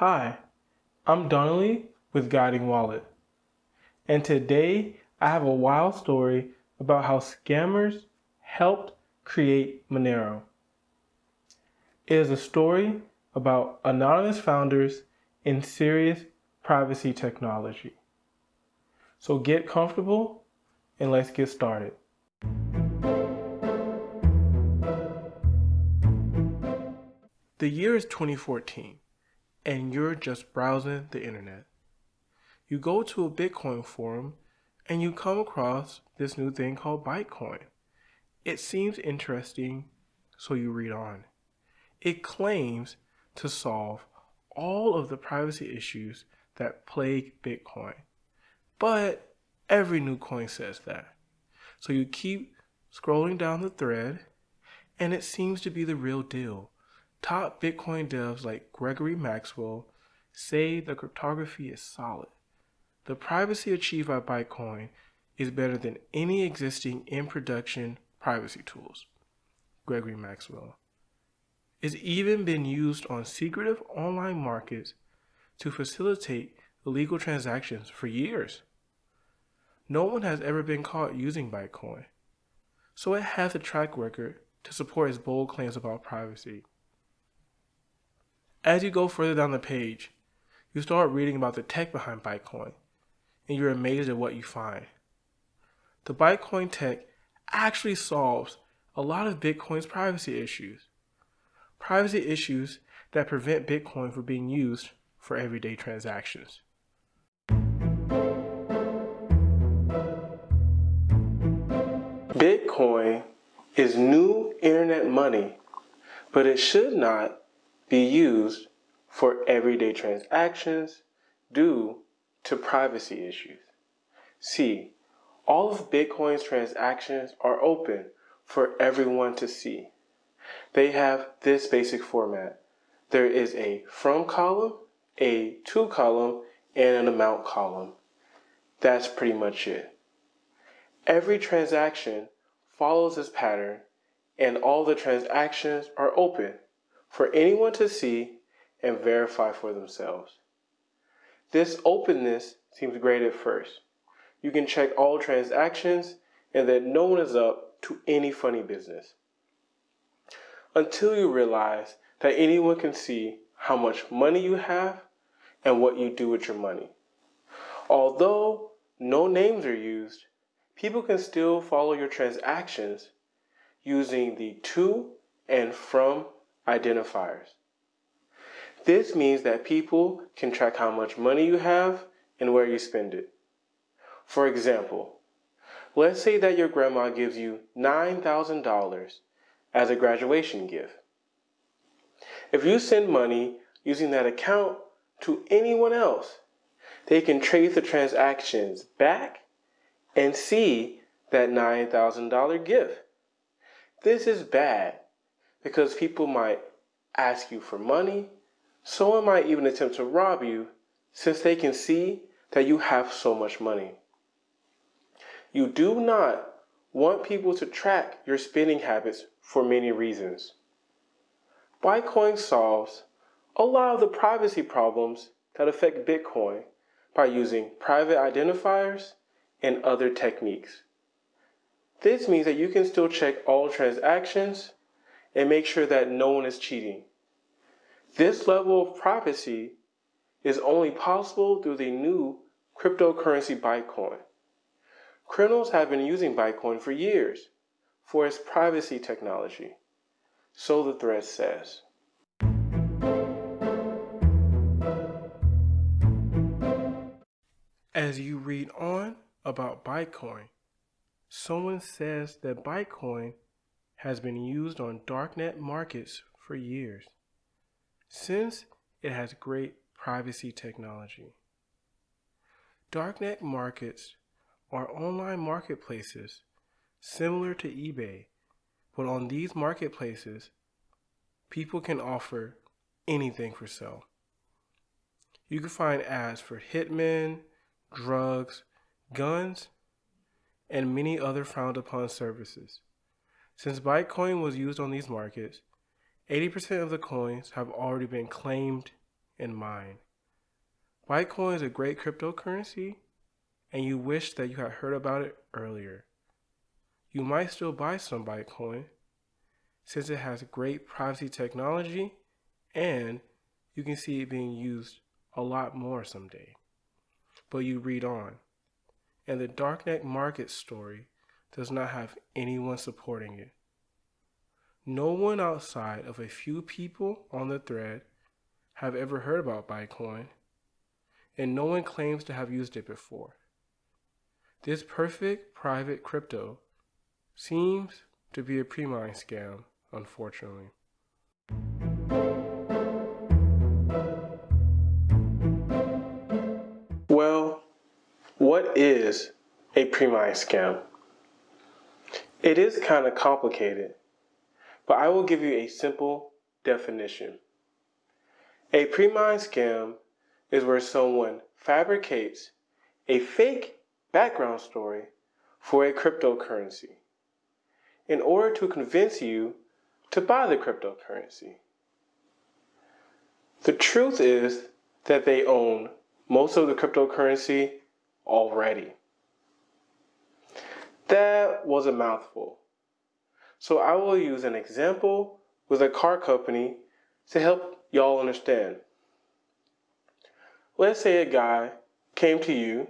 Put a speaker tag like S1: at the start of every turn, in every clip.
S1: Hi, I'm Donnelly with Guiding Wallet, and today I have a wild story about how scammers helped create Monero. It is a story about anonymous founders in serious privacy technology. So get comfortable and let's get started. The year is 2014 and you're just browsing the internet. You go to a Bitcoin forum and you come across this new thing called Bytecoin. It seems interesting, so you read on. It claims to solve all of the privacy issues that plague Bitcoin. But every new coin says that. So you keep scrolling down the thread, and it seems to be the real deal. Top Bitcoin devs like Gregory Maxwell say the cryptography is solid. The privacy achieved by Bytecoin is better than any existing in production privacy tools. Gregory Maxwell. It's even been used on secretive online markets to facilitate illegal transactions for years. No one has ever been caught using Bytecoin, so it has a track record to support its bold claims about privacy. As you go further down the page, you start reading about the tech behind Bytecoin, and you're amazed at what you find. The Bytecoin tech actually solves a lot of Bitcoin's privacy issues. Privacy issues that prevent Bitcoin from being used for everyday transactions. Bitcoin is new internet money, but it should not be used for everyday transactions due to privacy issues. See, all of Bitcoin's transactions are open for everyone to see. They have this basic format. There is a from column, a to column, and an amount column. That's pretty much it. Every transaction follows this pattern and all the transactions are open for anyone to see and verify for themselves. This openness seems great at first. You can check all transactions and that no one is up to any funny business. Until you realize that anyone can see how much money you have and what you do with your money. Although no names are used, people can still follow your transactions using the to and from identifiers. This means that people can track how much money you have and where you spend it. For example, let's say that your grandma gives you $9,000 as a graduation gift. If you send money using that account to anyone else, they can trace the transactions back and see that $9,000 gift. This is bad because people might ask you for money. Someone might even attempt to rob you since they can see that you have so much money. You do not want people to track your spending habits for many reasons. Bytecoin solves a lot of the privacy problems that affect Bitcoin by using private identifiers and other techniques. This means that you can still check all transactions and make sure that no one is cheating. This level of privacy is only possible through the new cryptocurrency Bytecoin. Criminals have been using Bytecoin for years for its privacy technology. So the thread says. As you read on about Bytecoin, someone says that Bytecoin has been used on darknet markets for years, since it has great privacy technology. Darknet markets are online marketplaces similar to eBay, but on these marketplaces, people can offer anything for sale. You can find ads for hitmen, drugs, guns, and many other frowned upon services. Since Bytecoin was used on these markets, 80% of the coins have already been claimed and mined. Bytecoin is a great cryptocurrency, and you wish that you had heard about it earlier. You might still buy some Bytecoin since it has great privacy technology and you can see it being used a lot more someday. But you read on, and the darknet market story does not have anyone supporting it. No one outside of a few people on the thread have ever heard about Bytecoin, and no one claims to have used it before. This perfect private crypto seems to be a pre-mine scam, unfortunately. Well, what is a pre-mine scam? It is kind of complicated, but I will give you a simple definition. A pre-mine scam is where someone fabricates a fake background story for a cryptocurrency in order to convince you to buy the cryptocurrency. The truth is that they own most of the cryptocurrency already. That was a mouthful. So I will use an example with a car company to help y'all understand. Let's say a guy came to you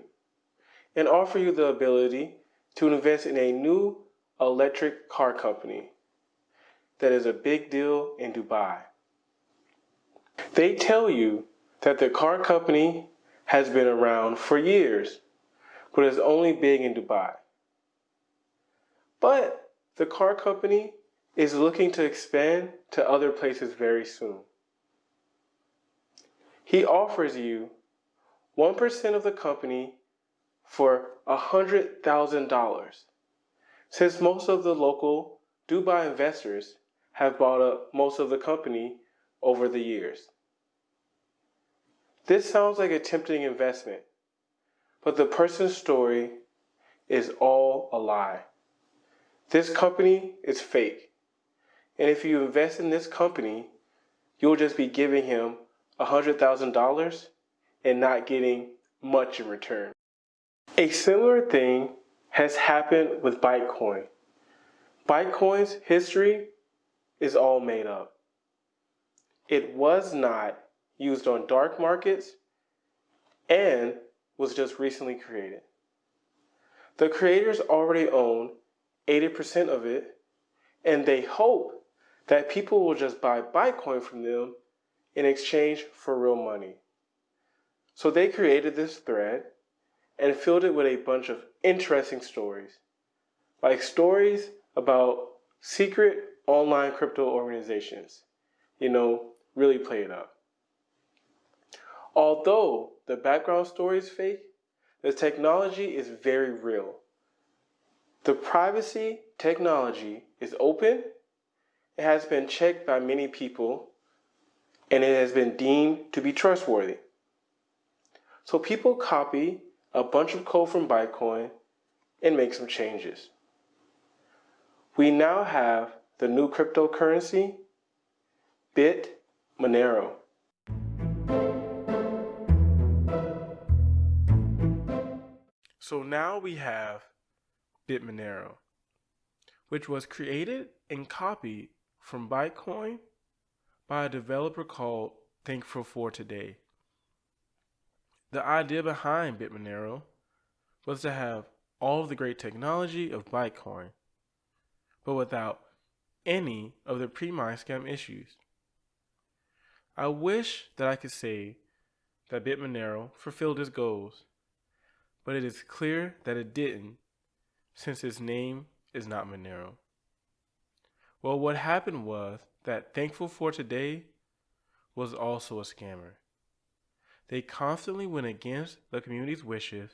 S1: and offered you the ability to invest in a new electric car company that is a big deal in Dubai. They tell you that the car company has been around for years, but is only big in Dubai. But the car company is looking to expand to other places very soon. He offers you 1% of the company for $100,000 since most of the local Dubai investors have bought up most of the company over the years. This sounds like a tempting investment, but the person's story is all a lie. This company is fake. And if you invest in this company, you'll just be giving him $100,000 and not getting much in return. A similar thing has happened with Bytecoin. Bytecoin's history is all made up. It was not used on dark markets and was just recently created. The creators already own 80% of it, and they hope that people will just buy Bytecoin from them in exchange for real money. So they created this thread and filled it with a bunch of interesting stories, like stories about secret online crypto organizations. You know, really play it up. Although the background story is fake, the technology is very real. The privacy technology is open, it has been checked by many people, and it has been deemed to be trustworthy. So people copy a bunch of code from Bytecoin and make some changes. We now have the new cryptocurrency, Bit Monero. So now we have Bitmonero, which was created and copied from Bytecoin by a developer called Thankful for Today. The idea behind Bitmonero was to have all of the great technology of Bytecoin, but without any of the pre-mine scam issues. I wish that I could say that Bitmonero fulfilled its goals, but it is clear that it didn't since his name is not Monero. Well, what happened was that Thankful for Today was also a scammer. They constantly went against the community's wishes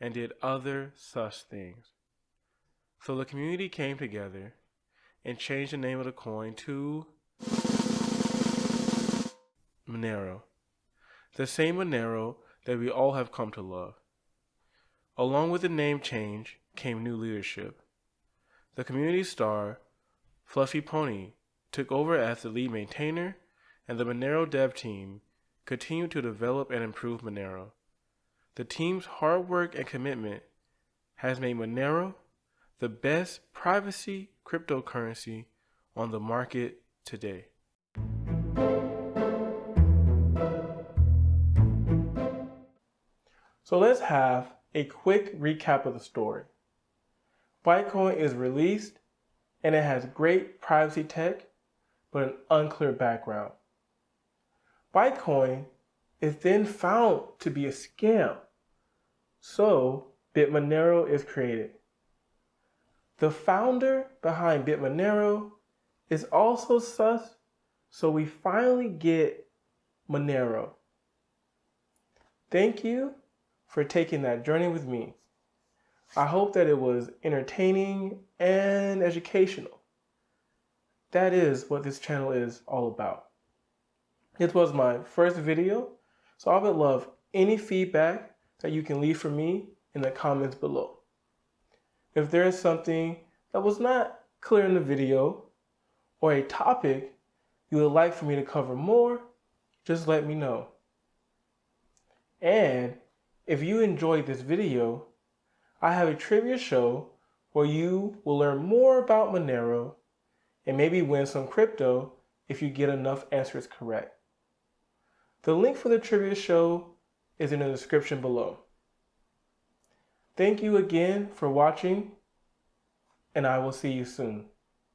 S1: and did other such things. So the community came together and changed the name of the coin to Monero, the same Monero that we all have come to love. Along with the name change came new leadership. The community star, Fluffy Pony, took over as the lead maintainer, and the Monero dev team continued to develop and improve Monero. The team's hard work and commitment has made Monero the best privacy cryptocurrency on the market today. So let's have a quick recap of the story. Bytecoin is released and it has great privacy tech, but an unclear background. Bytecoin is then found to be a scam, so Bitmonero is created. The founder behind Bitmonero is also sus, so we finally get Monero. Thank you for taking that journey with me. I hope that it was entertaining and educational. That is what this channel is all about. It was my first video, so I would love any feedback that you can leave for me in the comments below. If there is something that was not clear in the video or a topic you would like for me to cover more, just let me know. And if you enjoyed this video, I have a trivia show where you will learn more about Monero and maybe win some crypto if you get enough answers correct. The link for the trivia show is in the description below. Thank you again for watching, and I will see you soon.